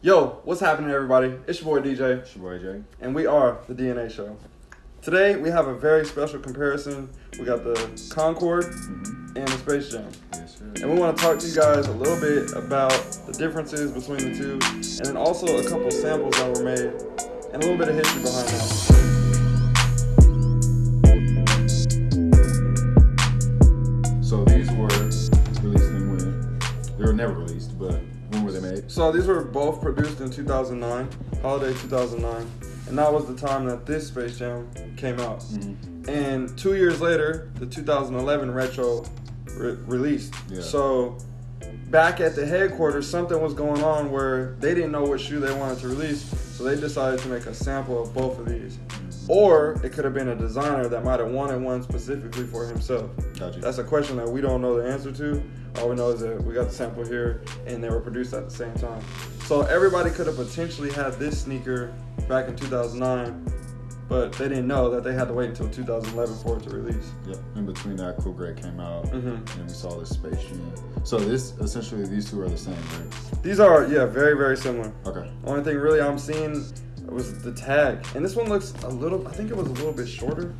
Yo, what's happening, everybody? It's your boy DJ, It's your boy Jay. and we are the DNA Show. Today, we have a very special comparison. We got the Concord Mm-hmm. and the Space Jam. Yes, sir. And we want to talk to you guys a little bit about the differences between the two, and then also a couple samples that were made, and a little bit of history behind that. So these were both produced in 2009, holiday 2009, and that was the time that this Space Jam came out. Mm-hmm. And two years later, the 2011 retro re- released. Yeah. So back at the headquarters, something was going on where they didn't know what shoe they wanted to release, so they decided to make a sample of both of these. Or it could have been a designer that might have wanted one specifically for himself. Gotcha. That's a question that we don't know the answer to. All we know is that we got the sample here and they were produced at the same time. So everybody could have potentially had this sneaker back in 2009, but they didn't know that they had to wait until 2011 for it to release. Yep. In between that, Cool Grey came out, Mhm. and we saw this Space Jam. So this essentially these two are the same, right? These are, yeah, very, very similar. Okay. Only thing really I'm seeing was the tag. And this one looks a little, I think it was a little bit shorter.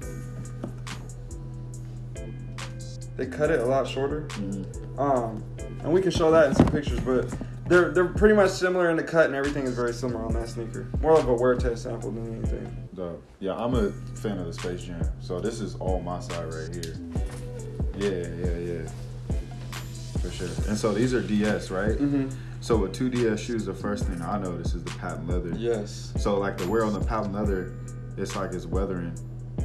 They cut it a lot shorter. Mm-hmm. Um, and we can show that in some pictures, but they're they're pretty much similar in the cut and everything is very similar on that sneaker. More of a wear test sample than anything. Dope. Yeah, I'm a fan of the Space Jam. So this is all my side right here. Yeah, yeah, yeah. For sure. And so these are DS, right? Mm-hmm. So with two DS shoes, the first thing I notice is the patent leather. Yes. So like the wear on the patent leather, it's like it's weathering.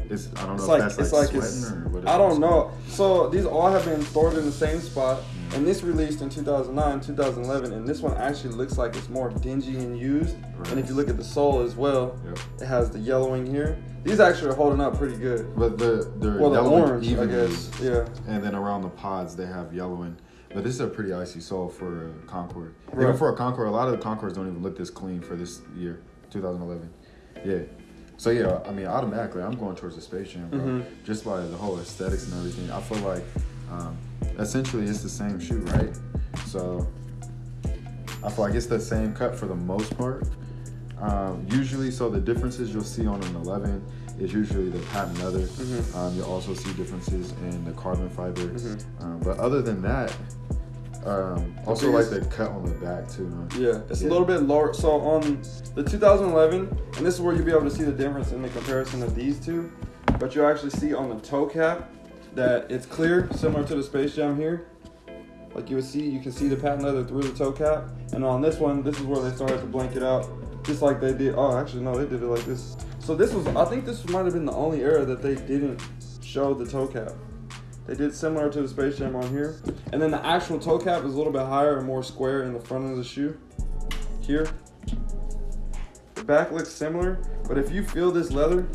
It's I don't know It's if like that's it's like, like sweating it's. or what. it I don't know. So these all have been stored in the same spot, Mm. and this released in 2009, 2011, and this one actually looks like it's more dingy and used. Right. And if you look at the sole as well, Yep. it has the yellowing here. These actually are holding up pretty good. But the they're Well, the orange, I guess. Yeah. And then around the pods they have yellowing. But this is a pretty icy sole for a Concord. Right. Even for a Concord, a lot of the Concords don't even look this clean for this year, 2011. Yeah. So yeah, I mean, automatically, I'm going towards the Space Jam, bro. Mhm. Just by the whole aesthetics and everything. I feel like, um, essentially, it's the same shoe, right? So I feel like it's the same cut for the most part. Um, usually, so the differences you'll see on an 11 is usually the patent leather. Mhm. Um, you'll also see differences in the carbon fiber. Mhm. Um, but other than that, um, also like the cut on the back too. Huh? Yeah, it's Yeah. a little bit lower. So on the 2011, and this is where you'll be able to see the difference in the comparison of these two. But you'll actually see on the toe cap that it's clear, similar to the Space Jam here. Like you would see, you can see the patent leather through the toe cap. And on this one, this is where they started to blank it out, just like they did. Oh, actually, no, they did it like this. So this was, I think this might have been the only era that they didn't show the toe cap. They did similar to the Space Jam on here. And then the actual toe cap is a little bit higher and more square in the front of the shoe. Here. The back looks similar, but if you feel this leather,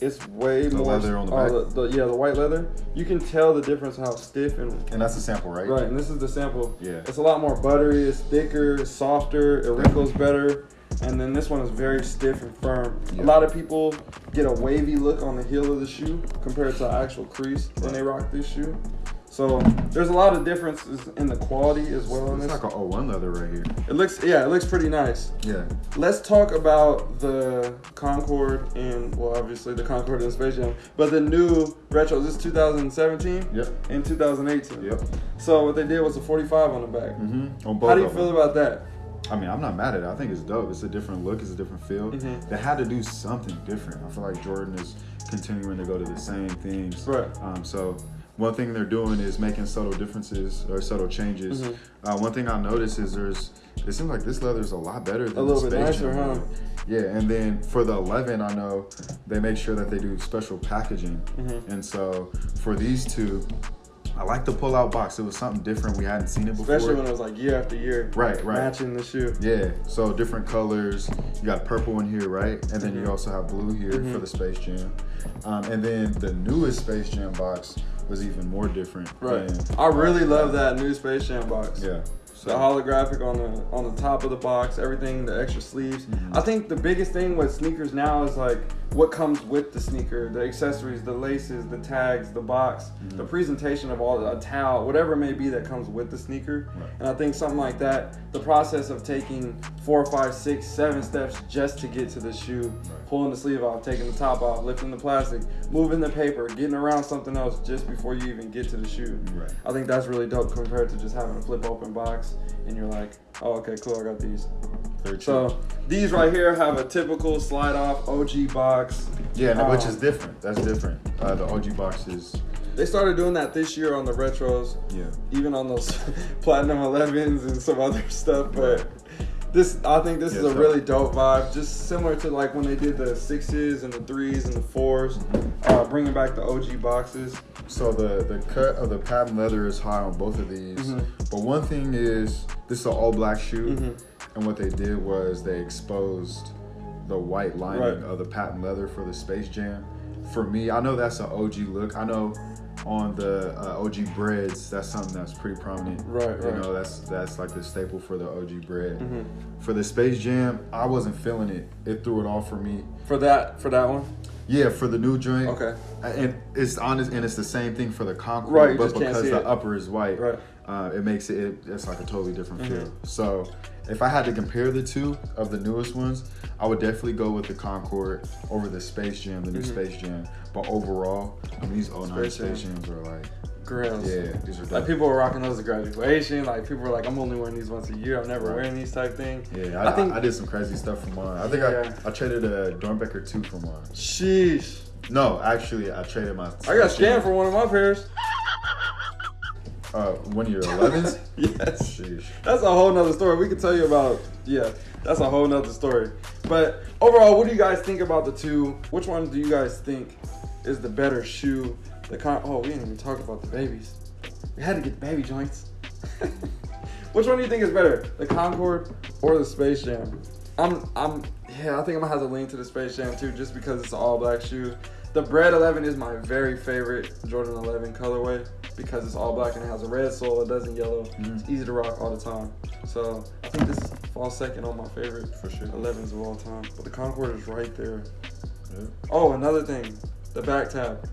it's way The more. leather on the oh, back? The, the- yeah, the white leather. You can tell the difference how stiff and And that's a sample, right? right. And this is the sample. Yeah. It's a lot more buttery. It's thicker. It's softer. It wrinkles better. And then this one is very stiff and firm. Yeah. A lot of people get a wavy look on the heel of the shoe compared to actual crease when they rock this shoe. So there's a lot of differences in the quality as well in It's like a 01 leather right here. It looks yeah, it looks pretty nice. Yeah. Let's talk about the Concord and well obviously the Concord and Space Jam, but the new retro. This is 2017 Yep. and 2018. Yep. So what they did was a 45 on the back. Mm-hmm. On both How do you feel about that? I mean, I'm not mad at it. I think it's dope. It's a different look. It's a different feel. Mhm. They had to do something different. I feel like Jordan is continuing to go to the same things. Right. Um, so one thing they're doing is making subtle differences or subtle changes. Mhm. Uh, one thing I noticed is there's. It seems like this leather is a lot better than A little the bit nicer, huh? Yeah, and then for the 11, I know they make sure that they do special packaging. Mhm. And so for these two, I like the pull-out box. It was something different. We hadn't seen it before. Especially when it was like year after year. Right, right. Matching the shoe. Yeah, so different colors. You got purple in here, right? And then Mhm. you also have blue here Mhm. for the Space Jam. Um, and then the newest Space Jam box was even more different. Right. than- I really love that new Space Jam box. Yeah. The holographic on the on the top of the box, everything, the extra sleeves. Mhm. I think the biggest thing with sneakers now is like what comes with the sneaker, the accessories, the laces, the tags, the box, Mhm. the presentation of all the a towel, whatever it may be that comes with the sneaker. Right. And I think something like that, the process of taking four, five, six, seven steps just to get to the shoe, pulling the sleeve off, taking the top off, lifting the plastic, moving the paper, getting around something else just before you even get to the shoe. Right. I think that's really dope compared to just having a flip open box and you're like, oh, okay, cool, I got these. So these right here have a typical slide off OG box. yeah, no, which Um, is different. That's different. Uh, the OG boxes. They started doing that this year on the retros, Yeah. even on those platinum 11s and some other stuff. But this, I think this is a really dope vibe. Just similar to like when they did the sixes and the threes and the fours, uh, bringing back the OG boxes. So the the cut of the patent leather is high on both of these. Mhm. But one thing is this is an all black shoe, Mhm. and what they did was they exposed the white lining Right. of the patent leather for the Space Jam. For me, I know that's an OG look. I know on the uh, OG breads, that's something that's pretty prominent. Right, You right. know, that's that's like the staple for the OG bread. Mhm. For the Space Jam, I wasn't feeling it. It threw it off for me. For that, for that one. Yeah, for the new joint. Okay. And it's honest, and it's the same thing for the Concord, Right, but because the it. upper is white, Right. uh, it makes it, it it's like a totally different Mhm. feel. So, if I had to compare the two of the newest ones, I would definitely go with the Concord over the Space Jam, the new Mhm. Space Jam. But overall, I mean, these 09 Space Space, Jams are like, Grills. yeah, these are Like people were rocking those at graduation. Like people were like, I'm only wearing these once a year. I'm never Right. wearing these type thing. yeah, I, I think- I, did some crazy stuff for mine. I think Yeah. I, I traded a Doernbecher 2 for mine. Sheesh. No, actually, I traded my. I got scammed for one of my pairs. Uh, one of your 11s? yes. Sheesh. That's a whole nother story. We could tell you about, yeah, that's a whole nother story. But overall, what do you guys think about the two? Which one do you guys think is the better shoe? The con- oh, we didn't even talk about the babies. We had to get the baby joints. Which one do you think is better, the Concord or the Space Jam? I'm, I'm, yeah, I think I'm gonna have to lean to the Space Jam too, just because it's all black shoes. The Bread 11 is my very favorite Jordan 11 colorway because it's all black and it has a red sole. It doesn't yellow. Mhm. It's easy to rock all the time. So I think this falls second on my favorite For sure. 11s of all time. But the Concord is right there. Yep. Oh, another thing, the back tab,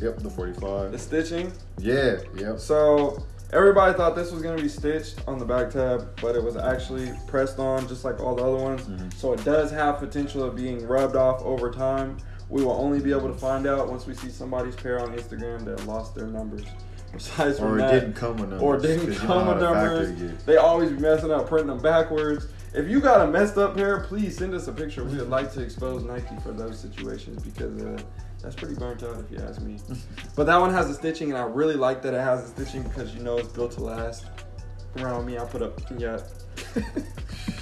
Yep, the 45. the stitching. Yeah, yep. So everybody thought this was gonna be stitched on the back tab, but it was actually pressed on just like all the other ones. Mhm. So it does have potential of being rubbed off over time. We will only be able to find out once we see somebody's pair on Instagram that lost their numbers. Besides Or it that, didn't come with numbers. or didn't come with numbers. They always be messing up, printing them backwards. If you got a messed up pair, please send us a picture. We would like to expose Nike for those situations because uh, that's pretty burnt out, if you ask me. But that one has the stitching, and I really like that it has the stitching because you know it's built to last. Around me, I put up yeah.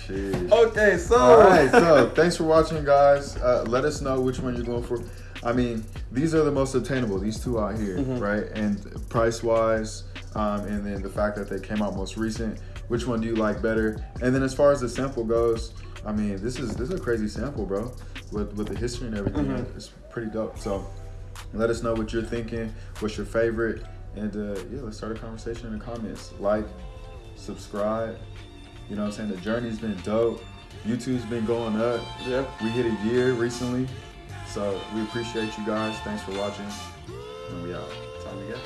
Shit. okay, so All right, so thanks for watching, guys. Uh, let us know which one you're going for. I mean, these are the most attainable. These two out here, Mhm. right? And price wise, um, and then the fact that they came out most recent. Which one do you like better? And then as far as the sample goes, I mean, this is this is a crazy sample, bro. With with the history and everything, Mhm. it's pretty dope. So let us know what you're thinking. What's your favorite? And uh, yeah, let's start a conversation in the comments. Like, subscribe. You know what I'm saying? The journey's been dope. YouTube's been going up. yeah. We hit a year recently. So we appreciate you guys. Thanks for watching. And we out. Time to go.